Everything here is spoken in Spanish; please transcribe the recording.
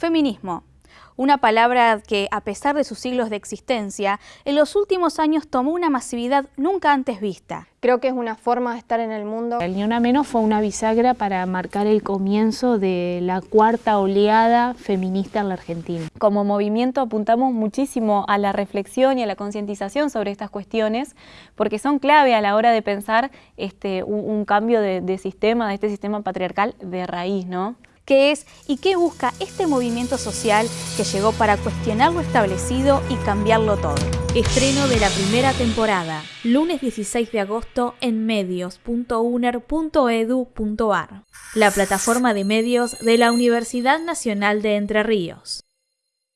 Feminismo. Una palabra que, a pesar de sus siglos de existencia, en los últimos años tomó una masividad nunca antes vista. Creo que es una forma de estar en el mundo. El Ni Una Menos fue una bisagra para marcar el comienzo de la cuarta oleada feminista en la Argentina. Como movimiento apuntamos muchísimo a la reflexión y a la concientización sobre estas cuestiones, porque son clave a la hora de pensar este, un, cambio de, de sistema, de este sistema patriarcal de raíz, ¿no? Qué es y qué busca este movimiento social que llegó para cuestionar lo establecido y cambiarlo todo. Estreno de la primera temporada, lunes 16 de agosto en medios.uner.edu.ar, la plataforma de medios de la Universidad Nacional de Entre Ríos.